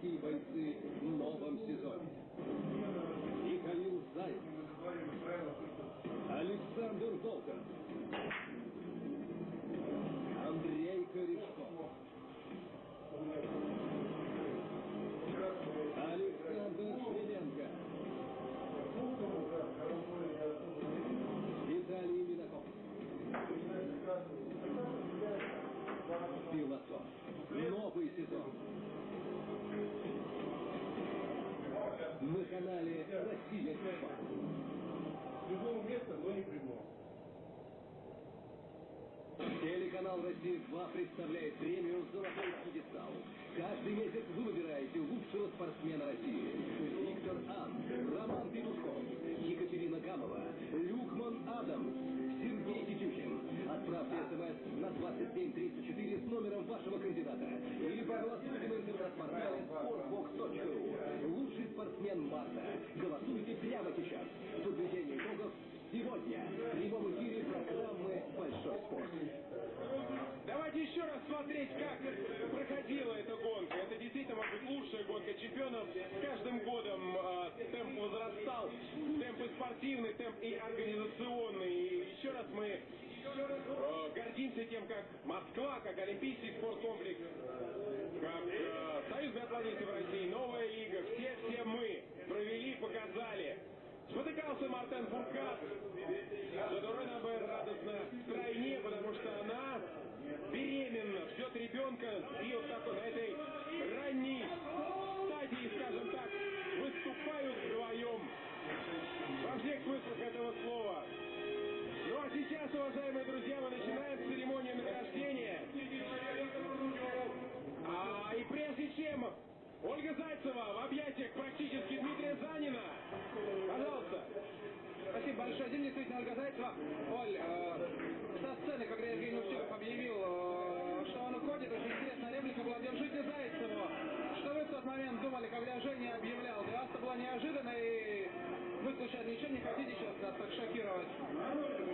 российские бойцы в новом сезоне. Михаил Зайцев, Александр Волков, Телеканал «Россия-2» представляет премию «Золотой пьедестал». Каждый месяц вы выбираете лучшего спортсмена России. Виктор Ан, Роман Петушков, Екатерина Гамова, Люкман Адам, Сергей Тетюхин. Отправьте смс на 2734 с номером вашего кандидата. Или проголосуйте на интернет-портале sportbox.ru. Лучший спортсмен марта. Голосуйте прямо сейчас. Подведение итогов сегодня. В прямом эфире программы «Большой спорт». Давайте еще раз смотреть, как проходила эта гонка. Это действительно, может быть, лучшая гонка чемпионов. С каждым годом э, темп возрастал, темп и спортивный, темп и организационный. И еще раз мы э, гордимся тем, как Москва, как Олимпийский спорткомплекс, как э, Союз биатлонистов России, Новая Лига, все-все мы провели, показали. Спотыкался Мартен Фуркат. Задорена Бэр радостно в потому что она и вот так на этой ранней стадии, скажем так, выступают вдвоем. Во всех смыслах этого слова. Ну а сейчас, уважаемые друзья, мы начинаем церемонию награждения. А и прежде чем Ольга Зайцева в объятиях практически Дмитрия Занина. Пожалуйста. Спасибо большое. Дим, действительно, Ольга Зайцева. Оль, э, хотите сейчас нас так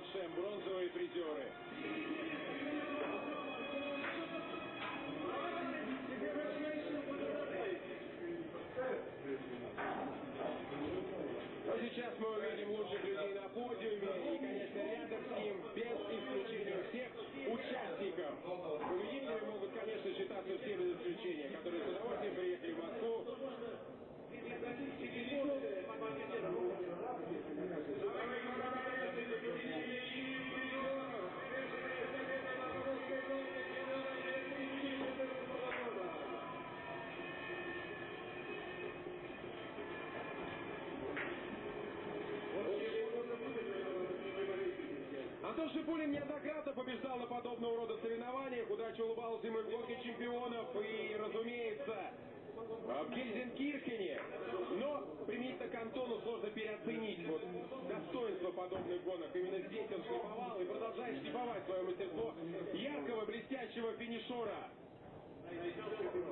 Саукалова и Симон Шем, Антон Шипулин неоднократно побеждал на подобного рода соревнованиях. Удача улыбалась ему и в гонке чемпионов. И, разумеется, в Гельзенкирхене. Но применительно к Антону сложно переоценить вот достоинство подобных гонок. Именно здесь он шлифовал и продолжает шлифовать свое мастерство яркого, блестящего финишера.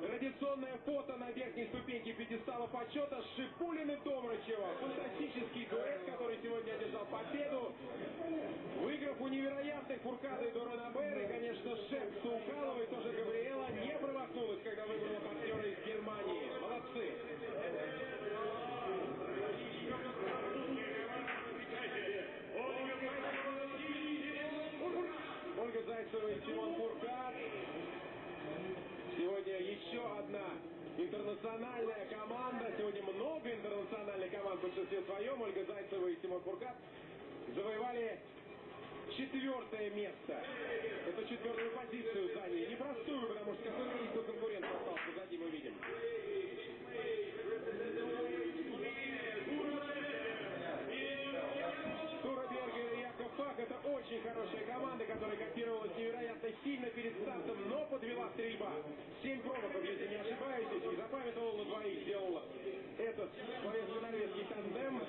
Традиционное фото на верхней ступеньке пьедестала почета Шипулин и Домрачева. Фантастический дуэт, который сегодня одержал победу. Выиграв у невероятных Фуркада и Дорана Бэр, и, конечно, шеф Саукалова и тоже Габриэла не промахнулась, когда выбрала партнера из Германии. Молодцы! Ольга Зайцева и Симон Фуркад еще одна интернациональная команда. Сегодня много интернациональных команд в большинстве своем. Ольга Зайцева и Тимур Куркат завоевали четвертое место. Это четвертую позицию заняли. Непростую, потому что какой-то конкурент остался. Сзади мы видим. Очень хорошая команда, которая котировалась невероятно сильно перед стартом, но подвела стрельба. Семь промахов, если не ошибаюсь, не запамятовал, на двоих сделал этот словенско-норвежский тандем.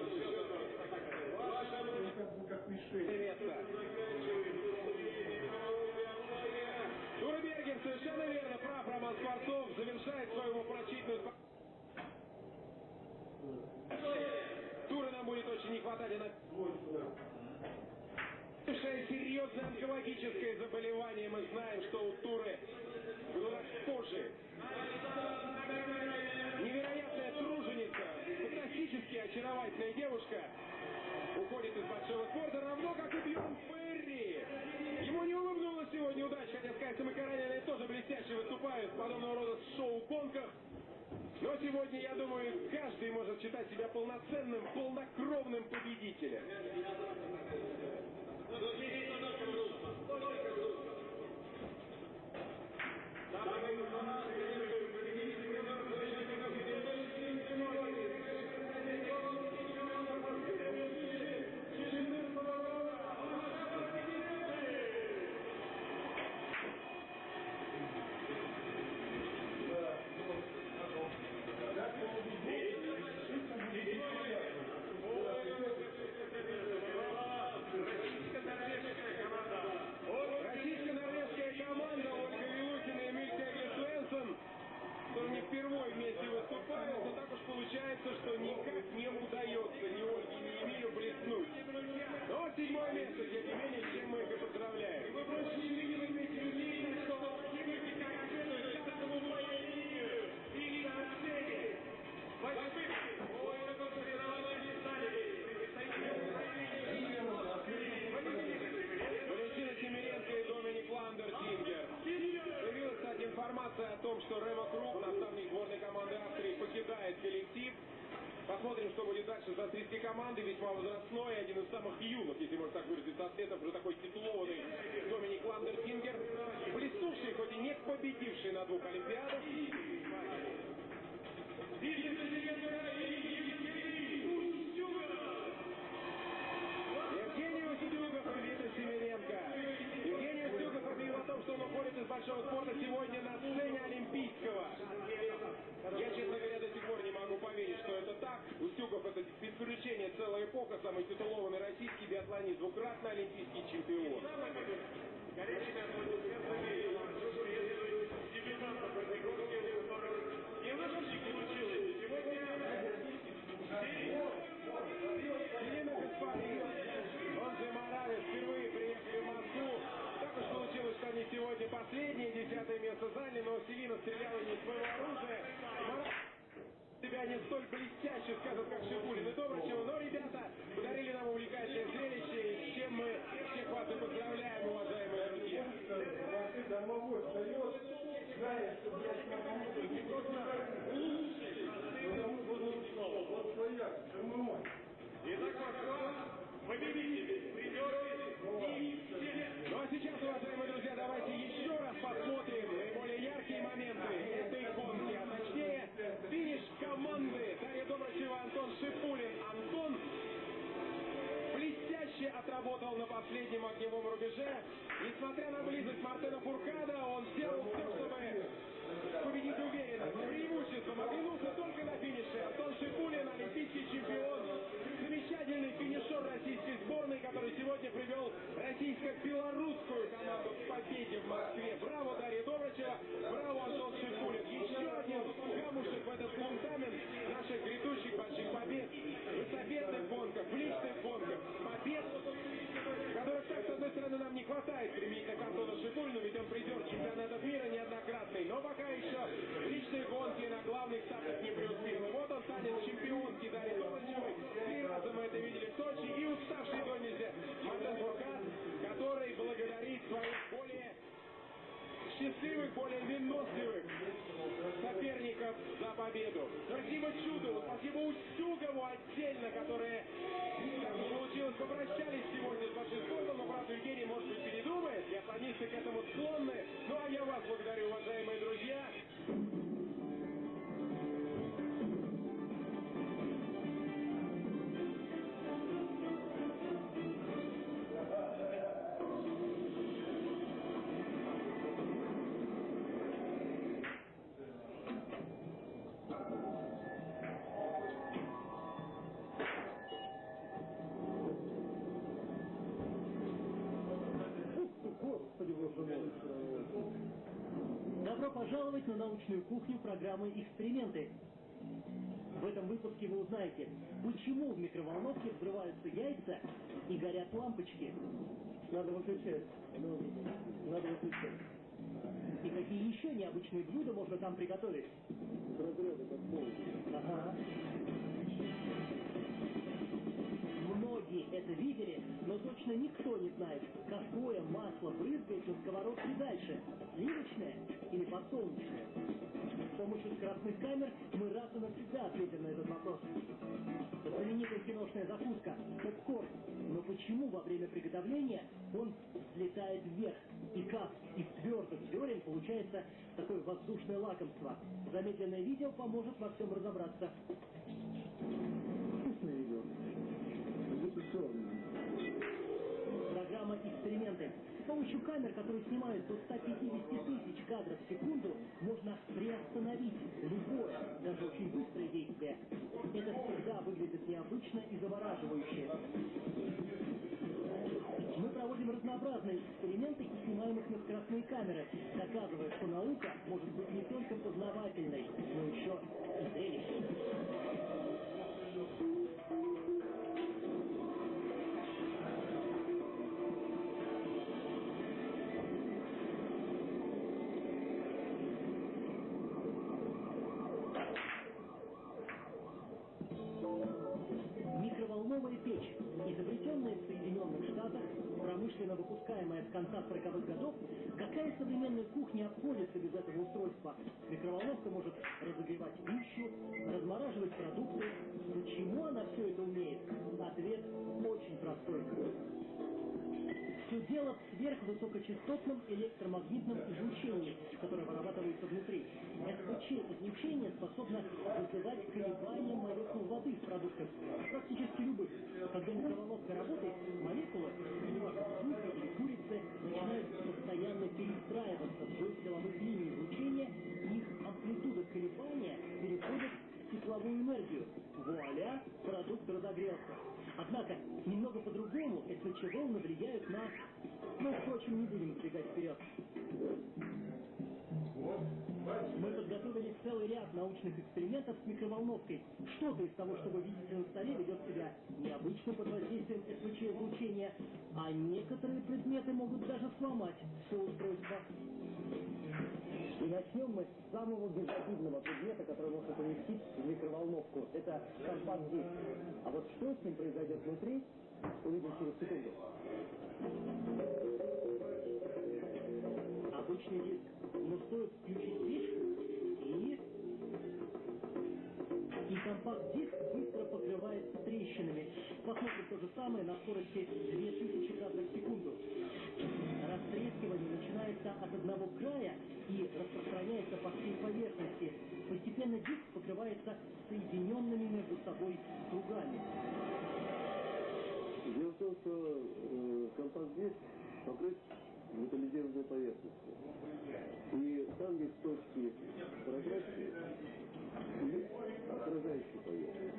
Тура Бергер совершенно верно прав. Роман Скворцов завершает свою упрочительную Туры нам будет очень не хватать. Серьезное онкологическое заболевание, мы знаем, что у Туры рак кожи. Невероятная труженица, фантастически очаровательная девушка уходит из большого спорта, равно как и Бьерн Ферри. Ему не улыбнулась сегодня удача, хотя с Кайсом и Караниной тоже блестяще выступают в подобного рода шоу-гонках. Но сегодня, я думаю, каждый может считать себя полноценным, полнокровным победителем. La venganza что Рема Круп, наставник сборной команды Австрии, покидает коллектив. Посмотрим, что будет дальше с австрийской командой. Весьма возрастной, один из самых юных, если можно так выразиться, атлетов, уже такой титулованный Доминик Ландертингер. Блеснувший, хоть и не победивший на двух Олимпиадах. Уходит из большого спорта сегодня на сцене Олимпийского. Я, честно говоря, до сих пор не могу поверить, что это так. Устюгов это без исключения целая эпоха, самый титулованный российский биатлонист, двукратный олимпийский чемпион. Елена не из своего оружия. Себя не столь блестяще, скажем, как Шипулин и Добрачева, но ребята подарили нам увлекательное зрелище, и с чем мы всех вас и поздравляем, уважаемые друзья. Домовой встает, знаешь, что, блядь, вот своя. Итак, Москва, победитель, придет Ну а сейчас, уважаемые друзья, давайте еще раз посмотрим отработал на последнем огневом рубеже. Несмотря на близость Мартена Фуркада, он сделал все, чтобы Я мы это видели в Сочи. И уставший до нельзя Матен Буркан, который благодарит своих более счастливых, более выносливых соперников за победу. Спасибо Чудову, спасибо Устюгову отдельно, которые, как получилось, попрощались сегодня с большинством. но, Брат Евгений, может быть, передумает. Я к этому склонны. Ну, а я вас благодарю, уважаемые друзья. На научную кухню программы «Эксперименты». В этом выпуске вы узнаете, почему в микроволновке взрываются яйца и горят лампочки. Надо выключать. Ну, надо выключать. И какие еще необычные блюда можно там приготовить? Разряды под Ага. Многие это видели, но точно никто не знает, какое масло брызгает на сковородке дальше, сливочное или подсолнечное. С помощью скоростных камер мы раз и навсегда ответим на этот вопрос. Знаменитая киношная закуска – попкорн. Но почему во время приготовления он взлетает вверх? И как из твердых зерен получается такое воздушное лакомство? Замедленное видео поможет во всем разобраться. «Эксперименты». С помощью камер, которые снимают до 150 тысяч кадров в секунду, можно приостановить любое, даже очень быстрое действие. Это всегда выглядит необычно и завораживающе. Мы проводим разнообразные эксперименты и снимаем их на скоростные камеры, доказывая, что наука может быть не только познавательной, промышленно выпускаемая с конца 40-х годов, какая современная кухня обходится без этого устройства? Микроволновка может разогревать пищу, размораживать продукты. Почему она все это умеет? Ответ дело в сверхвысокочастотном электромагнитном излучении, которое вырабатывается внутри. СПЧ-излучение способно вызывать колебания молекул воды в продуктах, практически любых. Когда микроволновка работает, молекулы, неважно, сухи или курицы, начинают постоянно перестраиваться вдоль силовых линий излучения, их амплитуда колебания переходит в тепловую энергию. Вуаля, продукт разогрелся. Однако, немного по-другому СВЧ-волны влияют на... Ну, впрочем, не будем забегать вперед. Мы подготовили целый ряд научных экспериментов с микроволновкой. Что-то из того, что вы видите на столе, ведет себя необычно под воздействием СВЧ-излучения, а некоторые предметы могут даже сломать все устройство. И начнем мы с самого безобидного предмета, который можно поместить в микроволновку. Это компакт-диск. А вот что с ним произойдет внутри, увидим через секунду. Обычный диск. Но стоит включить печку и... И компакт-диск быстро покрывается трещинами. Посмотрим то же самое на скорости 2000 кадров в секунду. Растрескивание начинается от одного края и распространяется по всей поверхности. Постепенно диск покрывается соединенными между собой кругами. Дело в том, что э, компакт-диск покрыт металлизированной поверхностью. И там есть точки прозрачные и отражающие поверхность.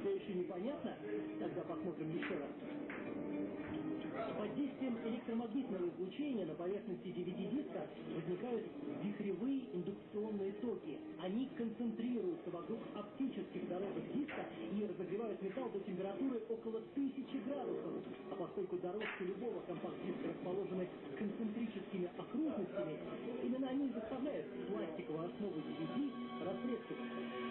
Все еще непонятно? Тогда посмотрим еще раз. Под действием электромагнитного излучения на поверхности DVD-диска возникают вихревые индукционные токи. Они концентрируются вокруг оптических дорожек диска и разогревают металл до температуры около 1000 градусов. А поскольку дорожки любого компакт-диска расположены концентрическими окружностями, именно они заставляют пластиковую основу DVD растрескиваться.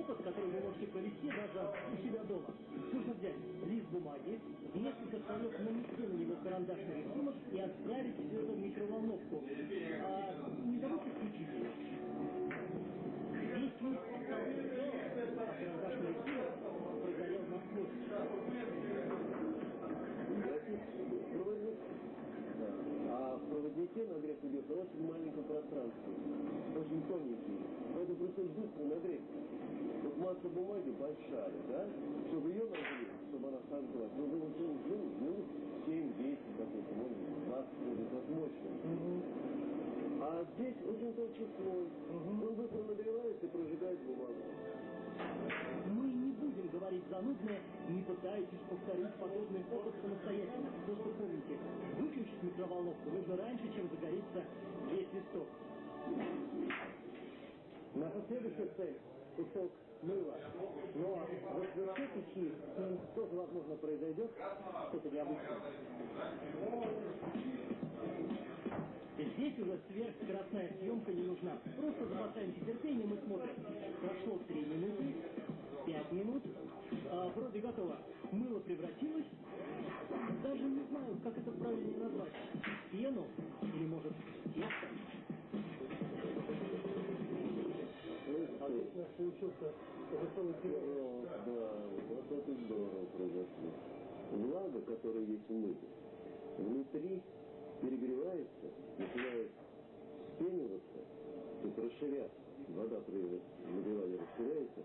Опыт, который вы можете провести даже у себя дома. Нужно взять лист бумаги, несколько слоев на него и отправить все это в микроволновку. А не забудьте включить ее. Весь мир остался цел, а карандашный эфир прогорел насквозь. Графит проводник. Да. А в проводнике нагрев идет на очень маленьком пространстве. Очень тоненький. Поэтому происходит быстро нагрев. Вот масса бумаги большая, да? Чтобы ее нагреть, чтобы она сожглась, ну, было ну, ну, минут 7-10 какой-то, может быть, 20 будет как мощно. А здесь очень тонкий слой. Он быстро нагревается и прожигает бумагу. Мы не будем говорить занудное, не пытайтесь повторить подобный опыт самостоятельно. Просто помните, выключить микроволновку нужно раньше, чем загорится весь листок. Наша следующая цель – кусок мыла. Но в сверху печи с ним тоже, возможно, произойдет что-то необычное. Здесь уже сверхскоростная съемка не нужна. Просто запасаемся терпением и смотрим. Прошло 3 минуты, 5 минут. А, вроде готово. Мыло превратилось. Даже не знаю, как это правильно назвать. Пену? Или, может, тесто? Отлично получился готовый пирог. Да, вот это здорово произошло. Влага, которая есть в мыле, внутри перегревается, начинает вспениваться, то есть расширяться. Вода при нагревании расширяется.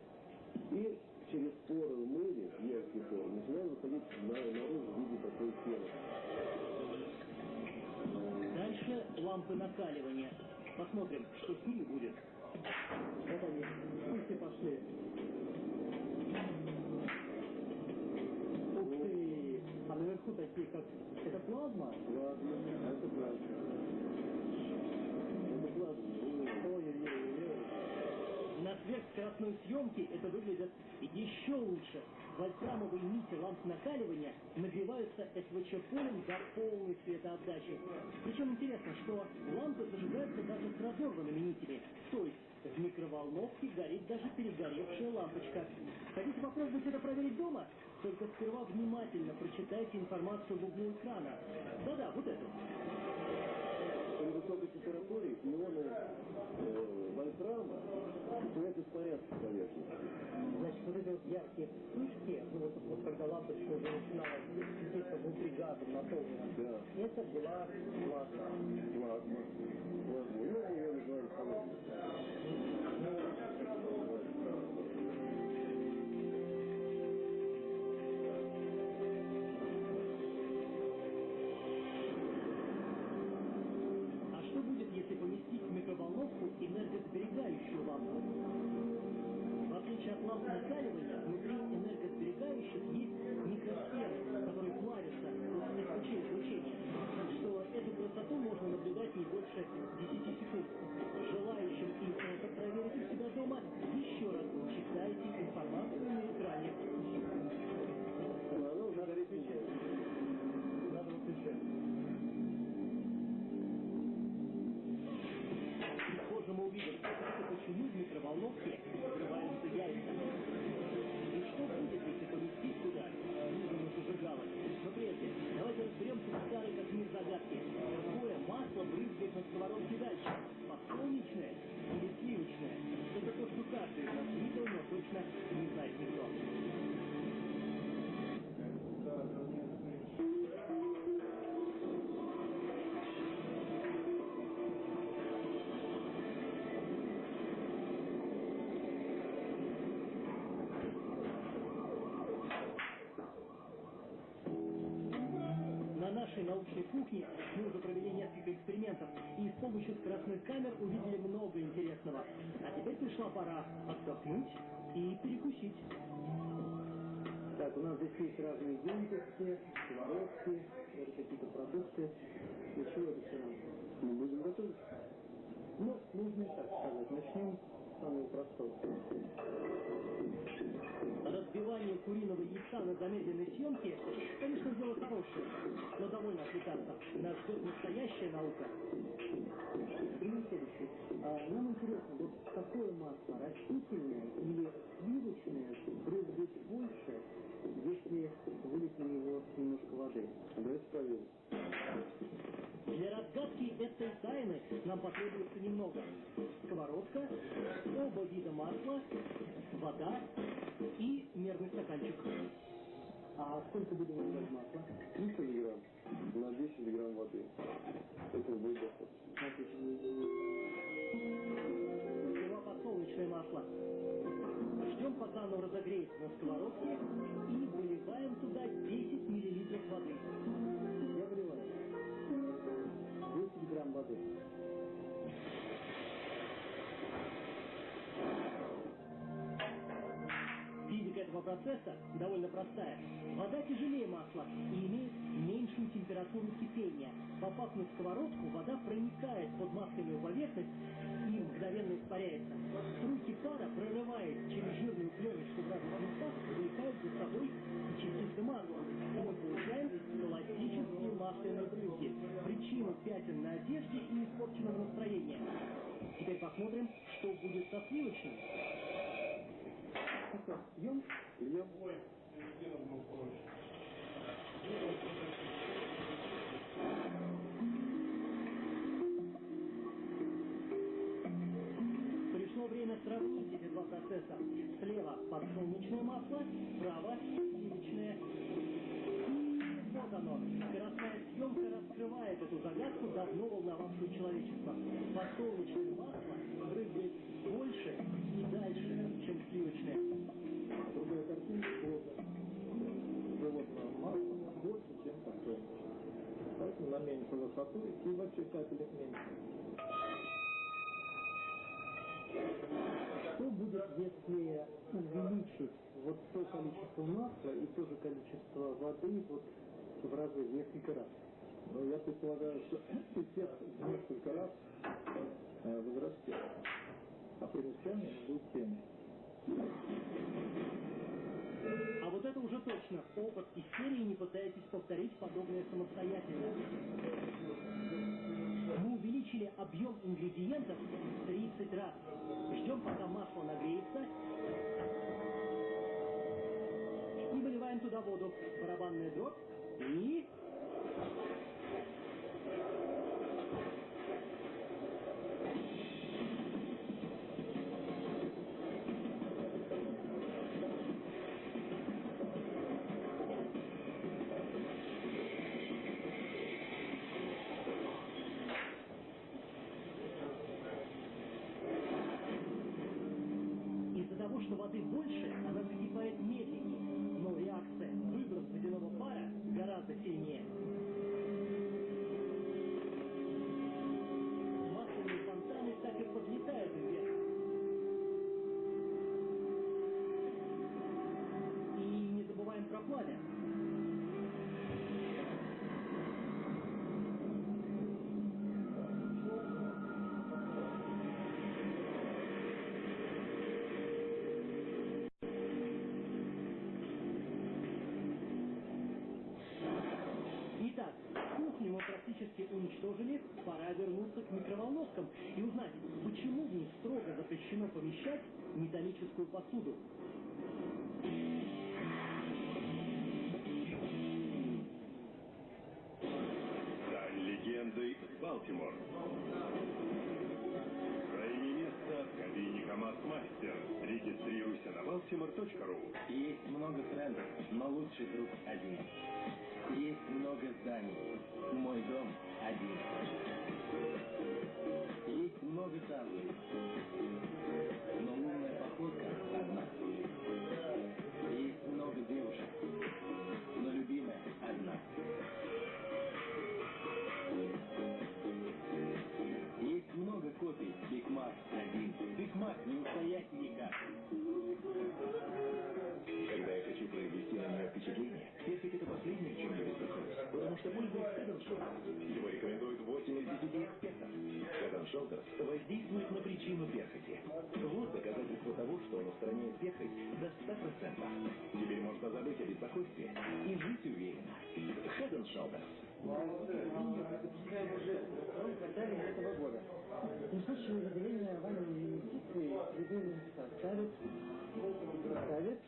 И через поры в мыле, мелкие поры, начинает выходить на, наружу в виде такой пены. Дальше лампы накаливания. Посмотрим, что с ними будет. Вот они, пусть и пошли. Ух ты! А наверху такие, как... Это плазма? Ладно, это плазма. Это плазма. Ой-ой-ой-ой. На сверхскоростной съемке это выглядит еще лучше. Вольфрамовые нити ламп накаливания нагреваются СВЧ-полем до полной светоотдачи. Причем интересно, что лампы зажигаются даже с разорванными нитями. То есть в микроволновке горит даже перегоревшая лампочка. Хотите попробовать это проверить дома? Только сперва внимательно прочитайте информацию в углу экрана. Да-да, вот эту. При высокой температуре ионы э, вольфрама начинают испаряться с поверхности. Значит, вот эти вот яркие вспышки, ну вот, вот когда лампочка уже начинала светиться внутри газом наполнена, Да. это была плазма. Плазма. Плазма. Ну, ее называют холодной. Брызгает на сковородке дальше? Подсолнечное или сливочное? Это то, что каждый из нас видел, но точно не знает никто. И с помощью скоростных камер увидели много интересного. А теперь пришла пора отдохнуть и перекусить. Так, у нас здесь есть разные емкости, сковородки, даже какие-то продукты. Для чего это все? Мы будем готовить. Ну, нужно и так сказать. Начнем с самого простого. Разбивание куриного яйца на замедленной съемке, конечно, дело хорошее, но довольно отвлекаться. Нас ждет настоящая наука. Пример следующий. А, нам интересно, вот какое масло, растительное или сливочное, брызгает больше если вылить на него немножко воды? Давайте проверим. Для разгадки этой тайны нам потребуется немного. Сковородка, оба вида масла, вода и мерный стаканчик. А сколько будем выливать масла? 300 грамм на 10 грамм воды. Этого будет достаточно. Сперва подсолнечное масло. Ждем, пока оно разогреется на сковородке туда 10 миллилитров воды. Я выливаю. 10 грамм воды. Физика этого процесса довольно простая. Вода тяжелее масла и имеет меньшую температуру кипения. Попав на сковородку, вода проникает под масляную поверхность и мгновенно испаряется. Струйки пара, прорываясь через жирную пленочку местах, увлекают за собой и частицы масла. И мы получаем классические масляные брызги. Причину пятен на одежде и испорченного настроения. Теперь посмотрим, что будет со сливочным. Ну что, съем? Льем. Пришло время сравнить эти два процесса. Слева подсолнечное масло, справа сливочное. И вот оно. Скоростная съемка раскрывает эту загадку, давно волновавшую человечество. Подсолнечное масло брызгает больше и дальше, чем сливочное. Другая картинка масла больше, чем подсолнечное. Поэтому на меньшую высоту и вообще капелек меньше. Что будет, если увеличить вот то количество масла и то же количество воды вот в разы, в несколько раз? Но я предполагаю, что эффект в несколько раз э, возрастет, а примечание будет тем. А вот это уже точно. Опыт из серии не пытайтесь повторить подобное самостоятельно. Мы увеличили объем ингредиентов в 30 раз. Ждем, пока масло нагреется. И выливаем туда воду. Барабанная дробь. И... что воды больше, она закипает медленнее, металлическую посуду. Стань легендой Балтимор. Займи место в кабине КамАЗ-мастер. Регистрируйся на baltimore.ru. Есть много трендов, но лучший друг один. Есть много зданий. Мой дом один. Есть много танцев. Его рекомендуют 8 из 10 экспертов. Head and воздействует на причину перхоти. Вот доказательство того, что он устраняет перхоть до 100%. Теперь можно забыть о беспокойстве и жить уверенно. Head and Shoulders. Года. В случае вами инвестиций, любимый ставит, ставит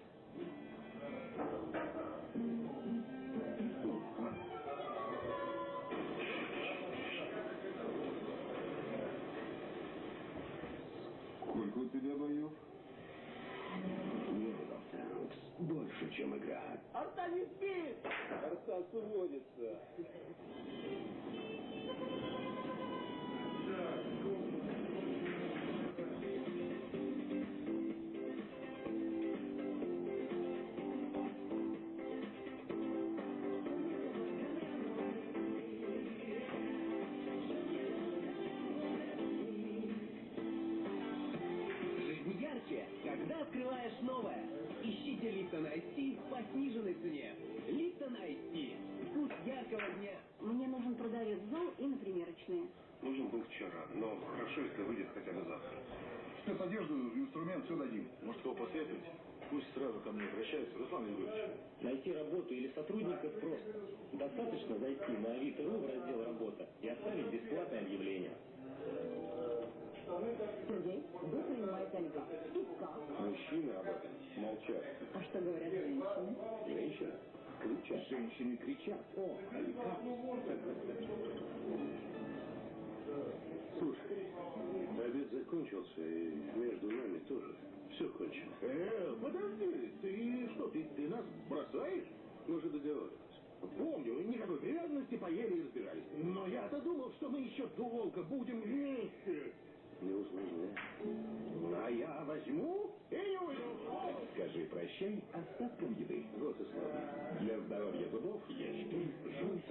Neural Sounds. Больше, чем игра. Арта не спит! Арта уводится. Айс Вкус яркого дня. Мне нужен продавец в зал и на примерочные. Нужен был вчера, но хорошо, если выйдет хотя бы завтра. Спецодежду, инструмент, все дадим. Может, его посоветовать? Пусть сразу ко мне обращается, Руслан Егорович. Найти работу или сотрудников просто. Достаточно зайти на Авито.ру в раздел «Работа» и оставить бесплатное объявление. Сергей, вы принимаете Альбы. И как? Мужчины об этом молчат. А что говорят женщины? Женщины кричат. Женщины кричат. О, Алика. Слушай, обед закончился, и между нами тоже все кончено. Э, подожди, ты что, ты, ты нас бросаешь? Мы же договаривались. Помню, никакой привязанности, поели и разбирались. Но я-то думал, что мы еще долго будем вместе. Не усложняй. А я возьму и не уйду. Скажи прощай остаткам еды. Вот и славно. Для здоровья зубов есть жуй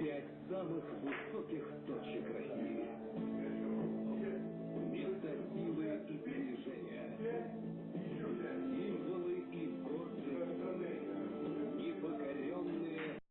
Пять самых высоких точек.